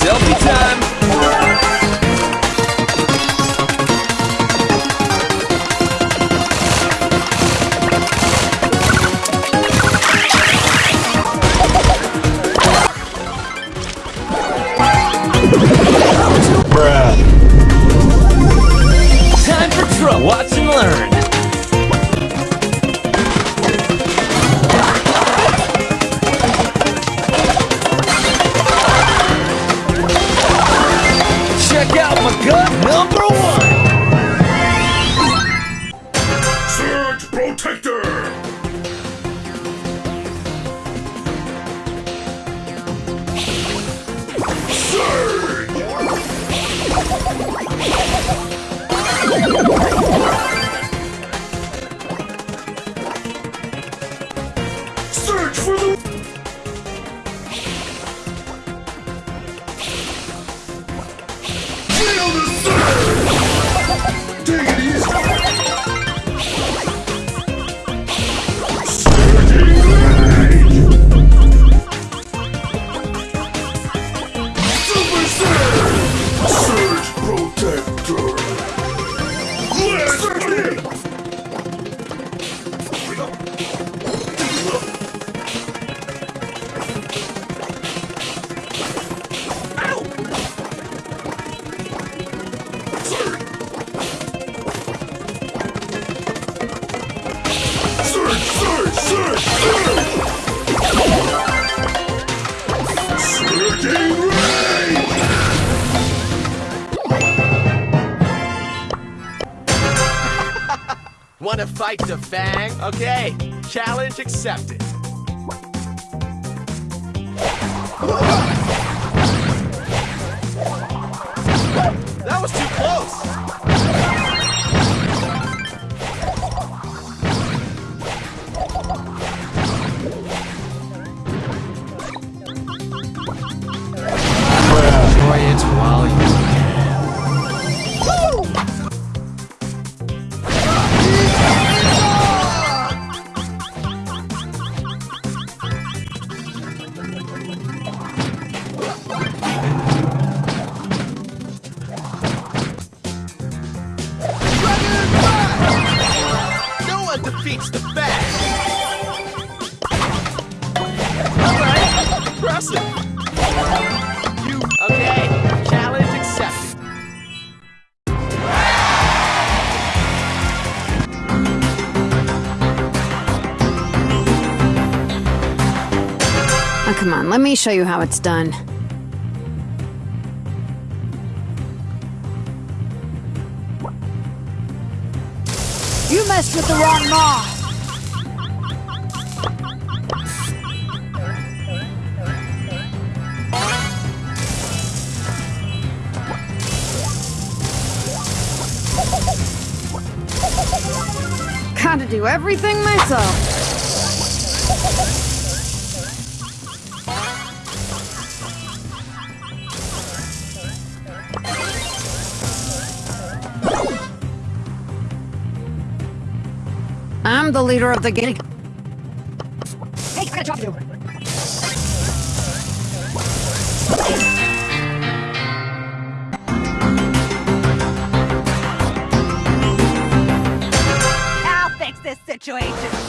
Selfie time! Time for trouble. Watch and learn. Surge! Surge! Surge! Surge! Wanna fight the Fang? Okay, challenge accepted. That was too No the Fang. Alright, impressive. You okay? Challenge accepted. Oh, come on, let me show you how it's done. You messed with the wrong maw. Gotta do everything myself. I'm the leader of the gang. Hey, I got a job to do. I'll fix this situation.